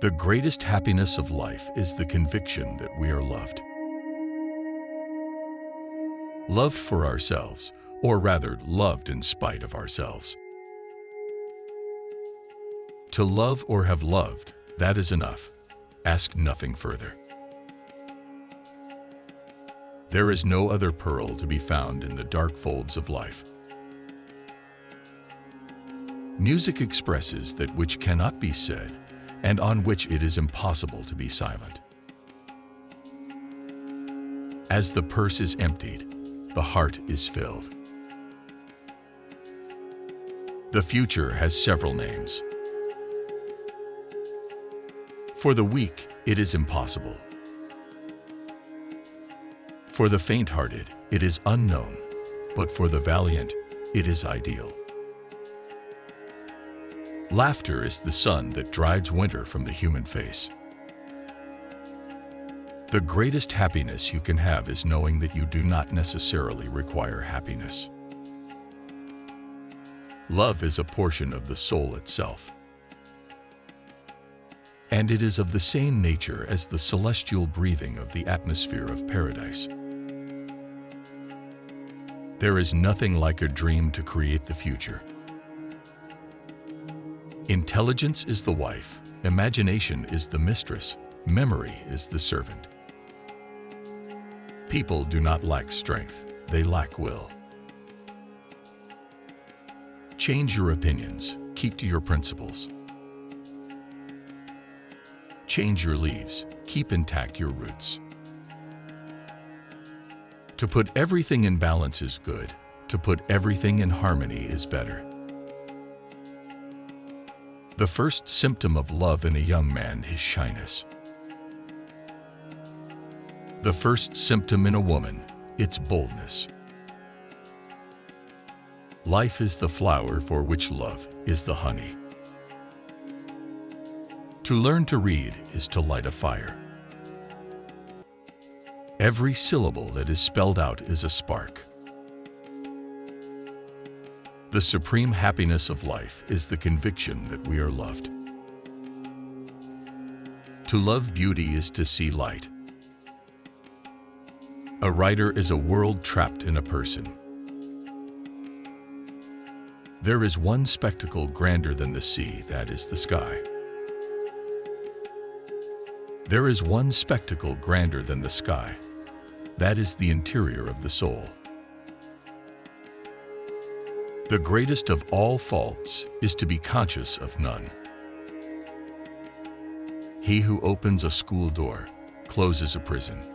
The greatest happiness of life is the conviction that we are loved. Loved for ourselves, or rather loved in spite of ourselves. To love or have loved, that is enough. Ask nothing further. There is no other pearl to be found in the dark folds of life. Music expresses that which cannot be said and on which it is impossible to be silent. As the purse is emptied, the heart is filled. The future has several names. For the weak, it is impossible. For the faint-hearted, it is unknown, but for the valiant, it is ideal. Laughter is the sun that drives winter from the human face. The greatest happiness you can have is knowing that you do not necessarily require happiness. Love is a portion of the soul itself. And it is of the same nature as the celestial breathing of the atmosphere of paradise. There is nothing like a dream to create the future. Intelligence is the wife, imagination is the mistress, memory is the servant. People do not lack strength, they lack will. Change your opinions, keep to your principles. Change your leaves, keep intact your roots. To put everything in balance is good, to put everything in harmony is better. The first symptom of love in a young man is shyness. The first symptom in a woman, it's boldness. Life is the flower for which love is the honey. To learn to read is to light a fire. Every syllable that is spelled out is a spark. The supreme happiness of life is the conviction that we are loved. To love beauty is to see light. A writer is a world trapped in a person. There is one spectacle grander than the sea, that is the sky. There is one spectacle grander than the sky, that is the interior of the soul. The greatest of all faults is to be conscious of none. He who opens a school door closes a prison.